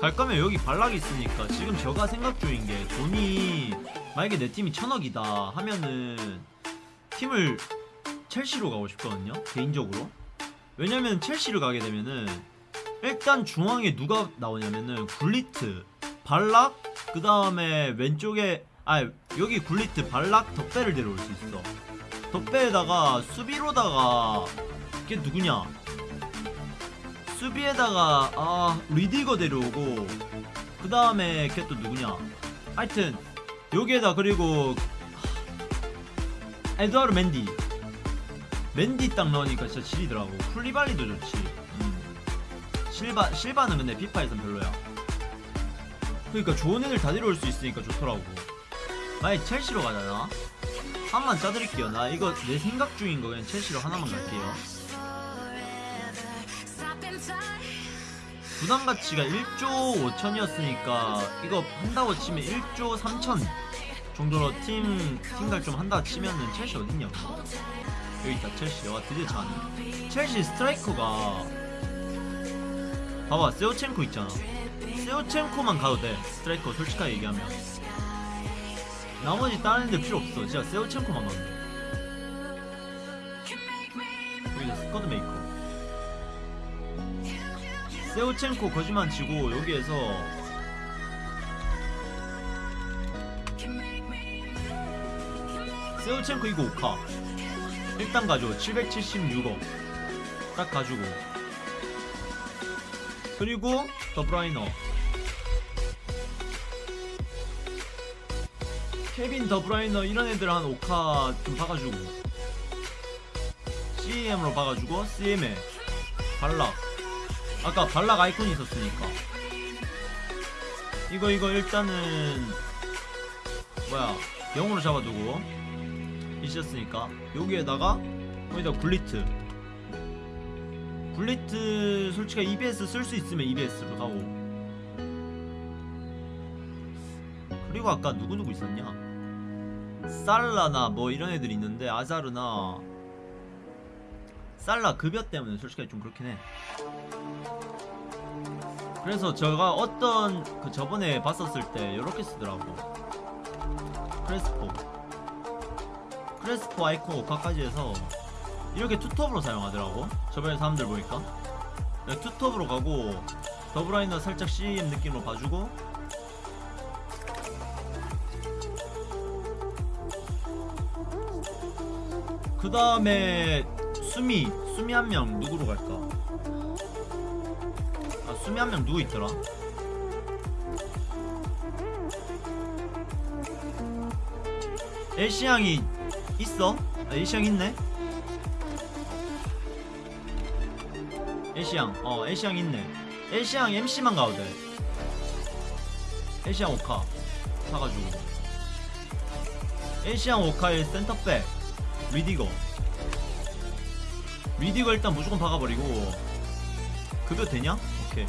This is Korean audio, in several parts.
갈 거면 여기 발락이 있으니까 지금 제가 생각 중인 게 돈이 만약에 내 팀이 천억이다 하면은 팀을 첼시로 가고 싶거든요 개인적으로. 왜냐면 첼시를 가게 되면은 일단 중앙에 누가 나오냐면은 굴리트 발락 그 다음에 왼쪽에 아 여기 굴리트 발락 덕배를 데려올 수 있어. 덕배에다가 수비로다가 걔 누구냐 수비에다가 아 리디거 데려오고 그 다음에 걔 또 누구냐? 하여튼 여기에다 그리고 하, 에드와르 맨디. 맨디 딱 넣으니까 진짜 지리더라고. 쿨리발리도 좋지. 음. 실바 실바는 근데 피파에선 별로야. 그러니까 좋은 애들 다 데려올 수 있으니까 좋더라고. 만약 첼시로 가잖아 한만 짜드릴게요. 나 이거 내 생각 중인 거 그냥 첼시로 하나만 갈게요 부담 가치가 1조 5천이었으니까 이거 한다고 치면 1조 3천 정도로 팀 팀갈 좀 한다 치면은 첼시 어딨냐고 여기 있다 첼시 와 드디어 차네. 첼시 스트라이커가 봐봐 세오첸코 있잖아. 세오첸코만 가도 돼 스트라이커 솔직하게 얘기하면. 나머지 다른 애들 필요 없어. 진짜 셰우첸코만 가면 돼. 여기 squad maker 셰우첸코 거짓말 치고 여기에서 셰우첸코 이거 5카 일단 가져 776억 딱 가지고. 그리고 더브라위너. 케빈 더브라이너 이런 애들 한 5카 좀 박아주고. CM으로 박아주고 CM에. 발락 아까 발락 아이콘이 있었으니까. 이거 이거 일단은 뭐야 영으로 잡아두고 있었으니까. 여기에다가 거기다 굴리트. 굴리트 솔직히 EBS 쓸 수 있으면 EBS로 가고. 그리고 아까 누구누구 있었냐? 살라나 뭐 이런 애들 있는데 아자르나 살라 급여 때문에 솔직히 좀 그렇긴 해. 그래서 제가 어떤 그 저번에 봤었을 때 이렇게 쓰더라고. 크레스포. 크레스포 아이콘 오카까지 해서 이렇게 투톱으로 사용하더라고. 저번에 사람들 보니까. 네, 투톱으로 가고 더블라이너 살짝 CM 느낌으로 봐주고. 그 다음에 수미 수미 한 명 누구로 갈까? 아 수미 한 명 누구 있더라? 엘시양이 있어? 아, 엘시양 있네? 엘시양 어 엘시양 있네. 엘시양 MC만 가도 돼. 엘시양 오카 사가지고. 엘시양 오카의 센터백 리디거 리디거 일단 무조건 박아버리고 급여 되냐? 오케이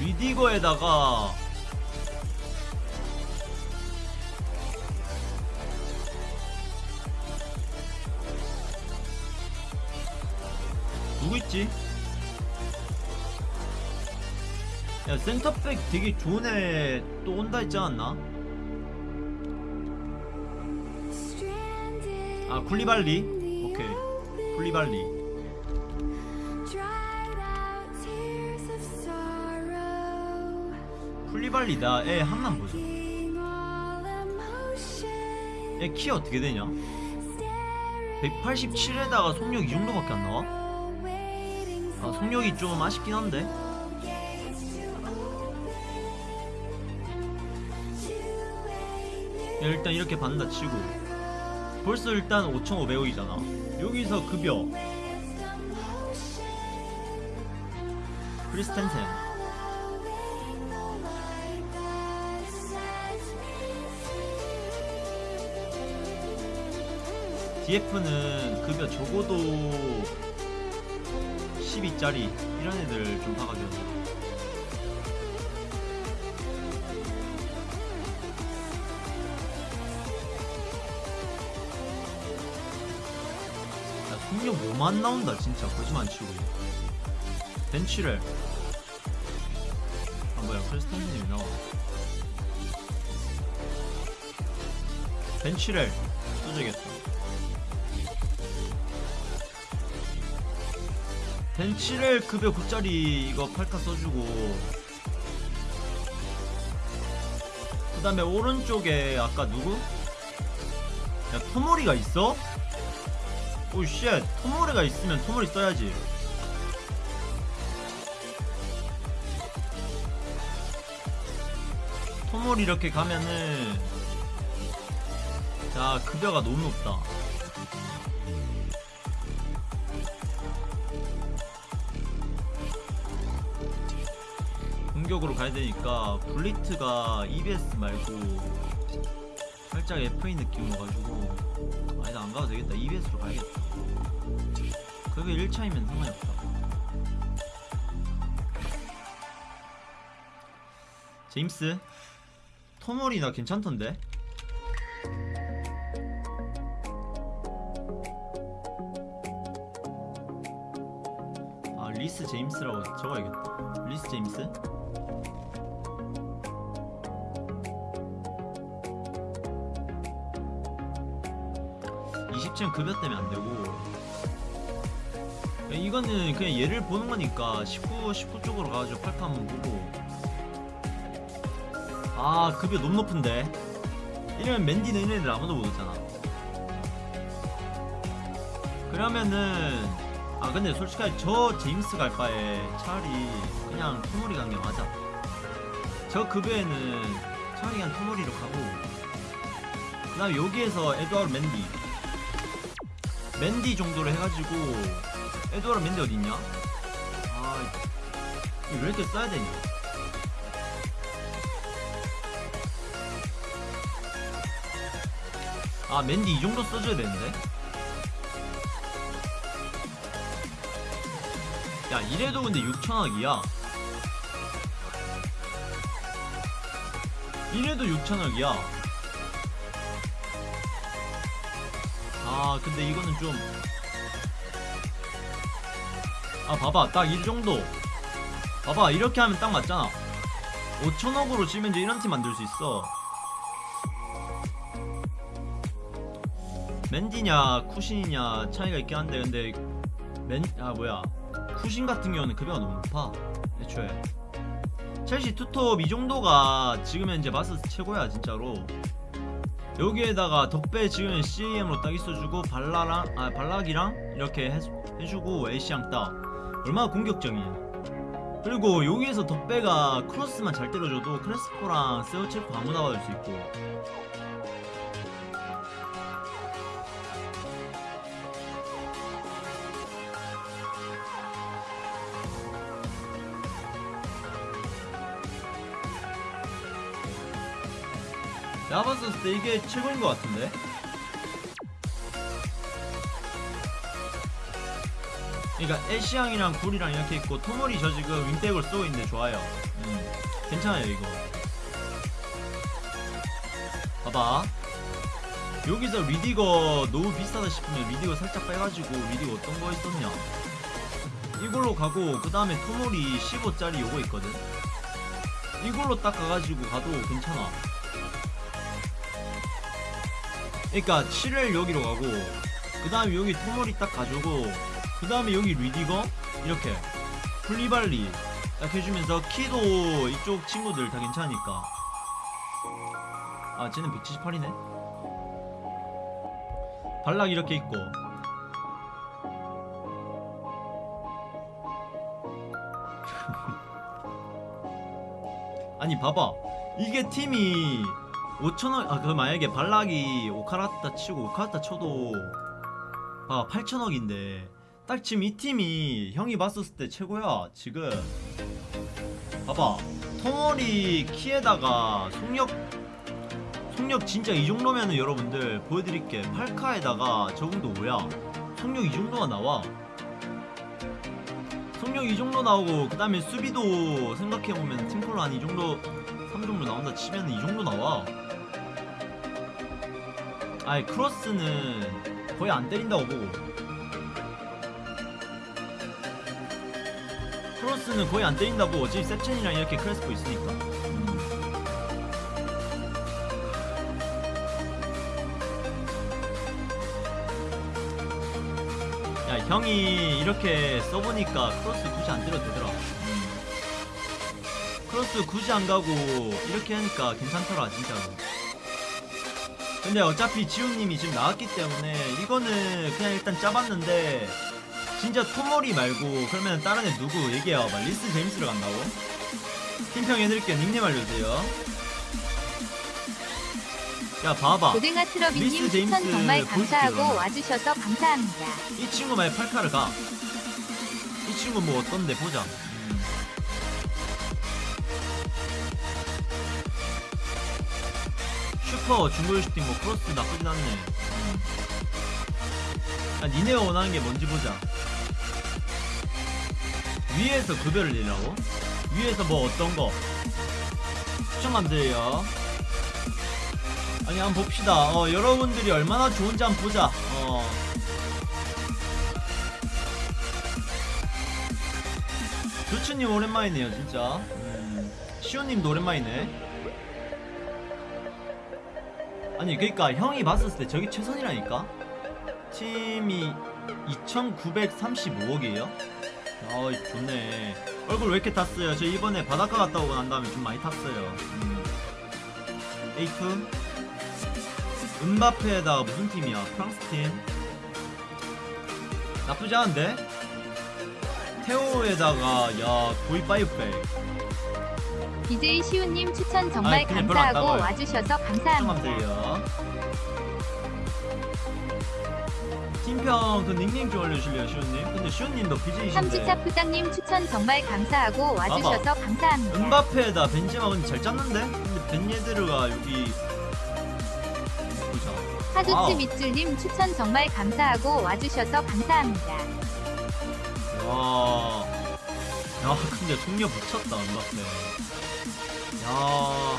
리디거에다가 누구 있지? 야 센터백 되게 좋은 애 또 온다 했지 않았나? 아 쿨리발리? 오케이 쿨리발리 쿨리발리다 애 한남 보자 얘키 어떻게 되냐? 187에다가 속력 이 정도밖에 안 나와? 아 속력이 좀 아쉽긴 한데 야, 일단 이렇게 받는다 치고 벌써 일단 5,500억이잖아. 여기서 급여. 크리스텐센. DF는 급여 적어도 12짜리 이런 애들 좀 봐가지고 폭력 뭐만 나온다 진짜. 거짓말 안 치고. 벤치를. 아 뭐야. 크리스탄슨이 왜 나와. 벤치를 써줘야겠다. 벤치를 급여 9짜리 이거 8카 써주고. 그 다음에 오른쪽에 아까 누구? 야 토모리가 있어? 오쉣 토모리가 있으면 토모리 써야지. 토모리 이렇게 가면은 자 급여가 너무 높다. 공격으로 가야 되니까 블리트가 EBS 말고 살짝 FA 느낌 와가지고 아니다 안 가도 되겠다. EBS로 가야겠다. 그게 1차이면 상관이 없다. 제임스 토모리 나 괜찮던데? 아 리스 제임스라고 적어야겠다. 리스 제임스 20층 급여 때문에 안 되고. 이거는 그냥 얘를 보는 거니까 19, 19 쪽으로 가가지고 팔카 한번 보고. 아 급여 너무 높은데. 이러면 맨디는 이런 애들 아무도 못 오잖아. 그러면은 아 근데 솔직하게 저 제임스 갈 바에 차라리 그냥 토모리 간 게 맞아. 저 급여에는 차라리 그냥 토모리로 가고. 그 다음에 여기에서 에드와르 맨디 맨디 정도로 해가지고 에드와르 맨디 어딨냐? 아 이거 왜 이렇게 써야 되냐? 아 맨디 이 정도 써줘야 되는데? 야 이래도 근데 6천억이야 이래도 6천억이야 아 근데 이거는 좀. 아 봐봐. 딱 이 정도. 봐봐. 이렇게 하면 딱 맞잖아. 5천억으로 치면 이제 이런 팀 만들 수 있어. 맨디냐 쿠신이냐 차이가 있긴 한데 근데 맨 아 뭐야. 쿠신 같은 경우는 급여가 너무 높아 애초에. 첼시 투톱 이 정도가 지금 현재 마스스 최고야 진짜로 여기에다가 덕배 지금 CAM으로 딱 있어주고 발라랑 아 발락이랑 이렇게 해, 해주고 에시앙 딱. 얼마나 공격적이냐 그리고 여기에서 덕배가 크로스만 잘 때려줘도 크레스포랑 세우체코 아무나 받을 수 있고 내가 봤을 때 이게 최고인 것 같은데? 그러니까 애쉬양이랑 굴이랑 이렇게 있고 토모리 저 지금 윙백을 쓰고 있는데 좋아요. 음, 괜찮아요 이거. 봐봐. 여기서 리디거 너무 비싸다 싶으면 리디거 살짝 빼가지고 리디거 어떤 거 있었냐? 이걸로 가고 그 다음에 토모리 15짜리 요거 있거든. 이걸로 딱 가가지고 가도 괜찮아 그러니까 7을 여기로 가고 그 다음에 여기 토모리 딱 가지고 그 다음에 여기 리디거? 이렇게. 플리발리. 딱 해주면서 키도 이쪽 친구들 다 괜찮으니까. 아 쟤는 178이네? 발락 이렇게 있고. 아니 봐봐. 이게 팀이 5천원 아 그 만약에 발락이 오카라타 치고 오카라타 쳐도 봐 8천억인데 딱 지금 이 팀이 형이 봤었을 때 최고야. 지금 봐봐. 텅어리 키에다가 속력 속력 진짜 이 정도면은 여러분들 보여드릴게. 8카에다가 적응도 5야? 속력 이 정도가 나와. 속력 이 정도 나오고 그 다음에 수비도 생각해보면 팀콜로 한이 정도 3종류 나온다 치면 이 정도 나와. 아이 크로스는 거의 안 때린다고. 보고 크로스는 거의 안 때린다고. 어제 셰첸이랑 이렇게 크레스포 있으니까. 음. 야 형이 이렇게 써보니까 크로스 굳이 안 때려도 되더라. 음. 크로스 굳이 안 가고 이렇게 하니까 괜찮더라 진짜로 근데 어차피 지훈님이 지금 나왔기 때문에 이거는 그냥 일단 짜봤는데 진짜 토모리 말고 그러면 다른 애 누구 얘기해봐 리스 제임스를 간다고? 팀평 해드릴게요 닉네임 알려주세요 야 봐봐 고등어 트러비님 추천 제임스 정말 감사하고. 와주셔서 감사합니다. 이 친구 만약 팔카를 가. 이 친구 뭐 어떤데 보자. 슈퍼 중거리 슈팅 뭐 크로스 나쁘진 않네. 음. 야, 니네가 원하는 게 뭔지 보자. 위에서 급여를 내라고? 위에서 뭐 어떤 거? 추천감드려요. 아니 한번 봅시다. 어 여러분들이 얼마나 좋은지 한번 보자. 어. 조추님 오랜만이네요 진짜 음, 시오님도 오랜만이네 아니 그니까 형이 봤었을 때 저기 최선이라니까? 팀이 2935억이에요? 아 좋네. 얼굴 왜 이렇게 탔어요? 저 이번에 바닷가 갔다 오고 난 다음에 좀 많이 탔어요. 음. A2 은바페에다가 무슨 팀이야? 프랑스 팀? 나쁘지 않은데? 테오에다가 야 고이 파이브백 BJ 시우님 추천 정말 아이, 감사하고. 와주셔서 감사합니다. 팀평 그 닉네임 좀 알려주실래요 시온님? 근데 시온님도 BJ이신데 삼지차 부장님 추천 정말 감사하고 와주셔서 감사합니다. 은바페에다 벤제마 근데 잘 짰는데? 근데 벤예드르가 여기 보자 하주츠. 밑줄님 추천 정말 감사하고 와주셔서 감사합니다. 와. 야, 근데 동료 붙였다, 은바페. 야.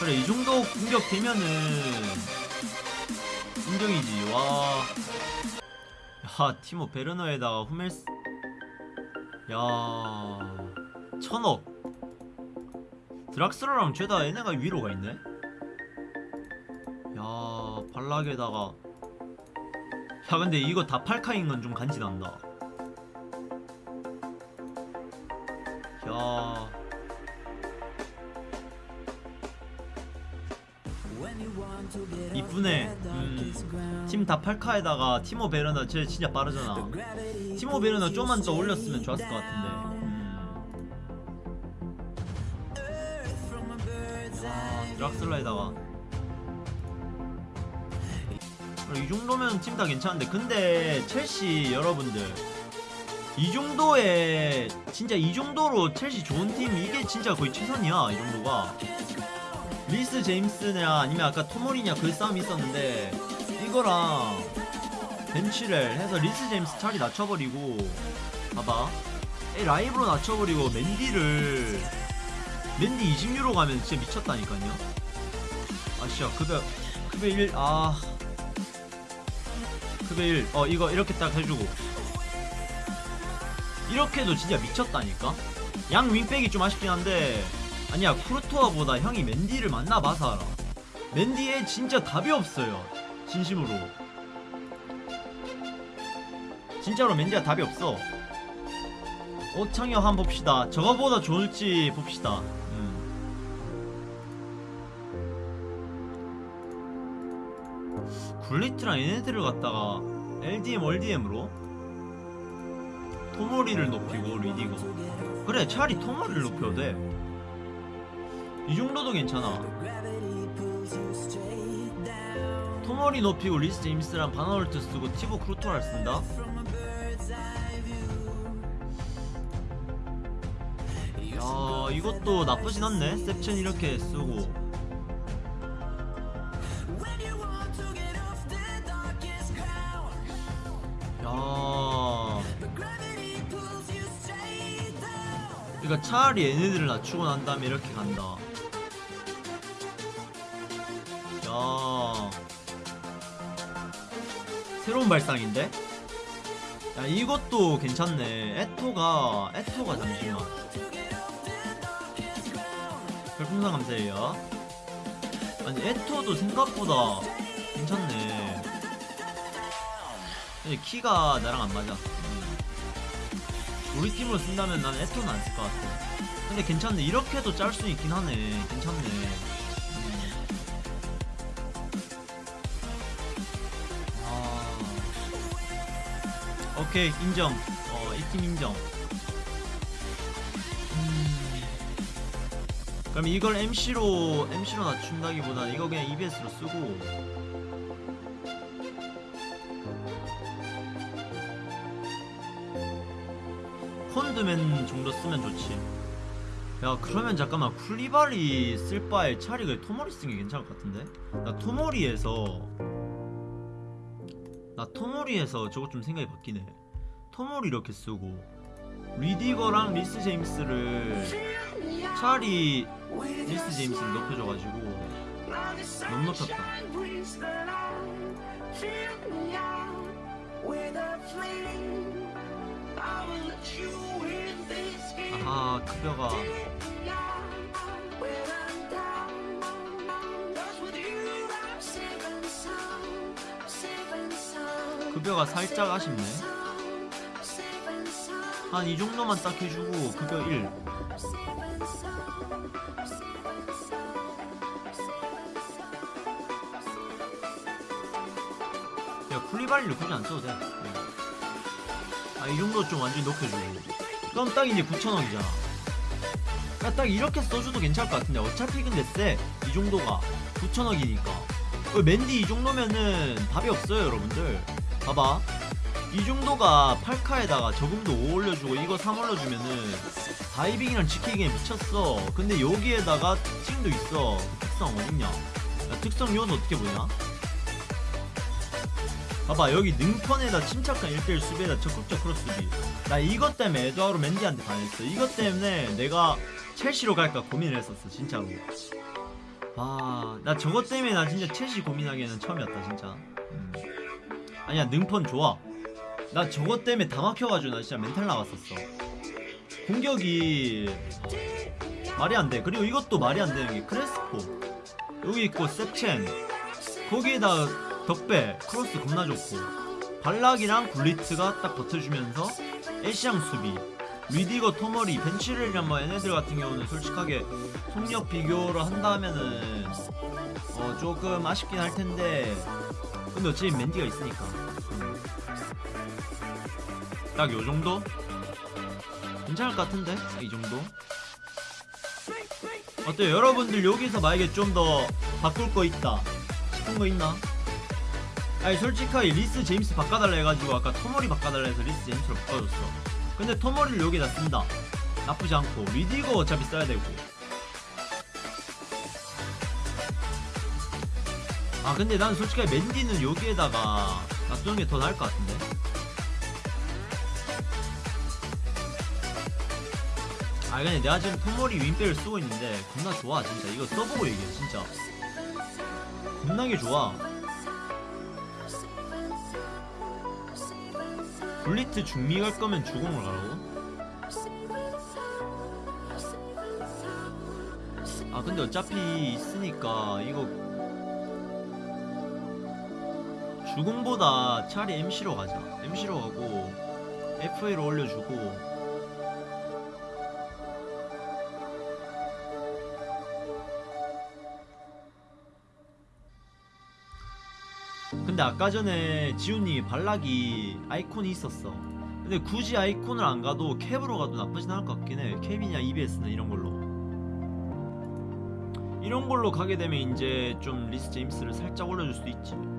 그래, 이 정도 공격 되면은 인정이지. 와. 야, 티모 베르너에다가 후멜스. 야. 천억. 드락슬러랑 죄다 얘네가 위로 가 있네. 야, 발락에다가. 야, 근데 이거 다 팔카인 건 좀 간지난다. 야. 이쁘네. 음. 팀 다 팔카에다가 티모 베르나 쟤 진짜 빠르잖아. 티모 베르나 좀만 더 올렸으면 좋았을 것 같은데. 음. 야, 드락슬라에다가. 그래, 이 정도면 팀 다 괜찮은데 근데 첼시 여러분들 이 정도의 진짜 이 정도로 첼시 좋은 팀 이게 진짜 거의 최선이야 이 정도가 리스 제임스냐 아니면 아까 토모리냐 그 싸움이 있었는데 이거랑 벤치를 해서 리스 제임스 차리 낮춰버리고 봐봐. 이 라이브로 낮춰버리고 맨디를 맨디 20유로 가면 진짜 미쳤다니까요? 아씨야 급여 급여 1 아. 급여 1 어 이거 이렇게 딱 해주고. 이렇게도 진짜 미쳤다니까? 양 윙백이 좀 아쉽긴 한데 아니야 쿠르토아보다 형이 맨디를 만나봐서 알아. 맨디에 진짜 답이 없어요. 진심으로. 진짜로 맨디가 답이 없어. 오창혁 한번 봅시다. 저거보다 좋을지 봅시다. 음. 굴리트랑 얘네들을 갖다가 LDM 월DM으로? 토모리를 높이고 리디고 그래 차라리 토모리를 높여도 돼 이 정도도 괜찮아. 토모리 높이고 리스 제임스랑 바나홀트 쓰고 티보 크루토를 쓴다? 야 이것도 나쁘진 않네. 셉첸 이렇게 쓰고. 야. 그러니까 차라리 얘네들을 낮추고 난 다음에 이렇게 간다 야 새로운 발상인데? 야 이것도 괜찮네. 에토가 에토가 잠시만. 별풍선 감사해요. 아니 에토도 생각보다 괜찮네. 근데 키가 나랑 안 맞아. 음. 우리 팀으로 쓴다면 난 에토는 안 쓸 것 같아. 근데 괜찮네. 이렇게도 짤 수 있긴 하네. 괜찮네 오케이 인정. 어 이 팀 인정. 음. 그럼 이걸 MC로 MC로 낮춘다기보다 이거 그냥 EBS로 쓰고. 콘드맨 정도 쓰면 좋지. 야 그러면 잠깐만 쿨리발리 쓸 바에 차라리 그냥 토모리 쓰는 게 괜찮을 것 같은데? 나 토모리에서 나 토모리에서 저거 좀 생각이 바뀌네. 토모리 이렇게 쓰고. 리디거랑 리스 제임스를 차라리 리스 제임스를 높여줘가지고 너무 높였다. 아하 급여가 급여가 살짝 아쉽네. 한 이 정도만 딱 해주고 급여 1 야 쿨리바리를 굳이 안 써도 돼 아 이 정도 좀 완전히 높여주고 그럼 딱 이제 9천원이잖아. 야, 딱 이렇게 써줘도 괜찮을 것 같은데. 어차피 근데 쎄 이 정도가 9천억이니까. 어, 맨디 이 정도면은 답이 없어요 여러분들 봐봐. 이 정도가 8카에다가 저금도 5 올려주고 이거 3 올려주면은 다이빙이랑 지키기에 미쳤어. 근데 여기에다가 특징도 있어. 특성 어딨냐? 야, 특성 요는 어떻게 보냐? 봐봐 여기 능펀에다 침착한 1대1 수비에다 적극적 크로스비. 나 이것 때문에 에드와로 맨디한테 반했어. 이것 때문에 내가 첼시로 갈까 고민을 했었어 진짜로. 아나 저것 때문에 나 진짜 첼시 고민하기에는 처음이었다 진짜. 음. 아니야 능펀 좋아. 나 저것 때문에 다 막혀가지고 나 진짜 멘탈 나갔었어. 공격이 말이 안돼. 그리고 이것도 말이 안 되는 게 크레스포. 여기 있고 세첸. 거기에다 덕배 크로스 겁나 좋고. 발락이랑 굴리트가 딱 버텨주면서 에시앙 수비. 리디거 토모리 벤 칠웰이랑 뭐 얘네들 같은 경우는 솔직하게 속력 비교를 한다면은 어 조금 아쉽긴 할 텐데 근데 어차피 맨디가 있으니까 음. 딱 요정도? 괜찮을 것 같은데? 이 정도? 어때요? 여러분들 여기서 만약에 좀 더 바꿀 거 있다 싶은 거 있나? 아니 솔직하게 리스 제임스 바꿔달라 해가지고 아까 토모리 바꿔달라 해서 리스 제임스로 바꿔줬어 근데 토머리를 여기다 쓴다 나쁘지 않고 리디거 어차피 써야 되고 아 근데 난 솔직하게 맨디는 여기에다가 놔두는 게 더 나을 것 같은데. 아 근데 내가 지금 토머리 윈백을 쓰고 있는데 겁나 좋아 진짜. 이거 써보고 얘기해 진짜. 겁나게 좋아. 블리트 중미 갈 거면 주공을 가라고? 아 근데 어차피 있으니까 이거 주공보다 차라리 MC로 가자. MC로 가고 FA로 올려주고. 근데 아까 전에 지훈님이 발락이 아이콘이 있었어. 근데 굳이 아이콘을 안 가도 캡으로 가도 나쁘진 않을 것 같긴 해. 캡이냐 EBS나 이런 걸로. 이런 걸로 가게 되면 이제 좀 리스 제임스를 살짝 올려줄 수도 있지. 야,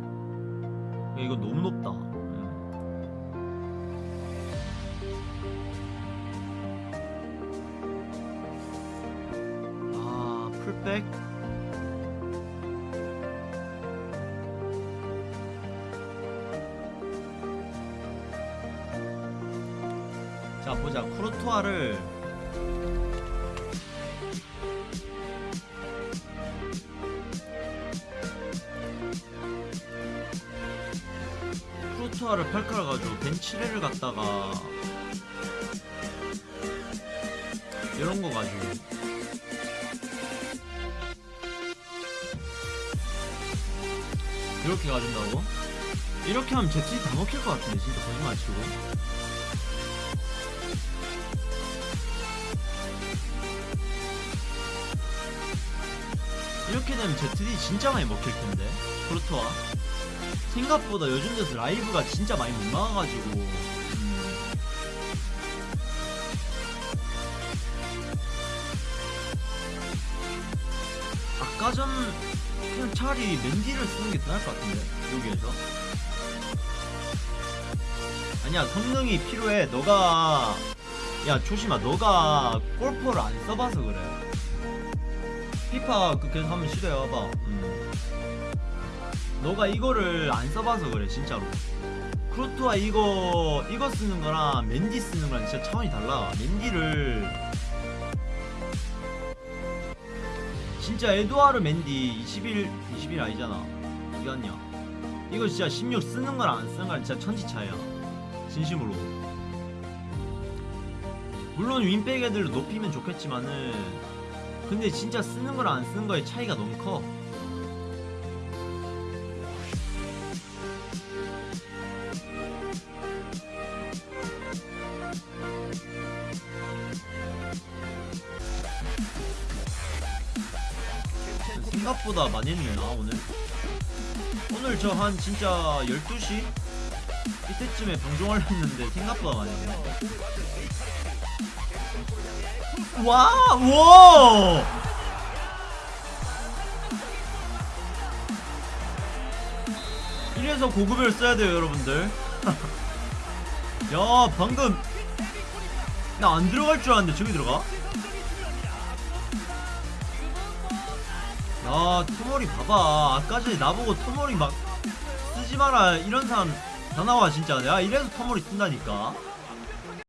이거 너무 높다. 음. 아 풀백? 자 보자. 쿠르투아를 쿠르투아를 팔카를 가지고 벤치레를 갖다가 이런 거 가지고. 이렇게 가진다고? 이렇게 하면 제트리 다 먹힐 것 같은데 진짜 거짓말 치고. 이렇게 되면 제트리 진짜 많이 먹힐 텐데 그렇더라 생각보다 요즘 들어서 라이브가 진짜 많이 못 나와가지고. 음. 아까 전 그냥 차라리 맨디를 쓰는 게더 나을 것 같은데 여기에서. 아니야 성능이 필요해. 너가 야 조심아 너가 골퍼를 안 써봐서 그래. 피파 그 계속 한번 시도해봐봐. 음. 너가 이거를 안 써봐서 그래 진짜로. 크로토아 이거 이거 쓰는 거랑 맨디 쓰는 거랑 진짜 차원이 달라. 맨디를 진짜 에드와르 맨디 21 21 아니잖아. 아니야 이거 진짜 16 쓰는 거랑 안 쓰는 거랑 진짜 천지 차이야. 진심으로. 물론 윈백 애들도 높이면 좋겠지만은 근데 진짜 쓰는 거랑 안 쓰는 거의 차이가 너무 커 생각보다 많이 했네 나 오늘 오늘 저 한 진짜 12시? 이때쯤에 방송하려 했는데 생각보다 많이 했네 와! 와! 이래서 고급을 써야 돼요 여러분들 야 방금 나 안 들어갈 줄 알았는데 저기 들어가? 야 토모리 봐봐. 아까 전에 나보고 토모리 막 쓰지 마라. 이런 사람 다 나와 진짜. 야 이래서 토모리 쓴다니까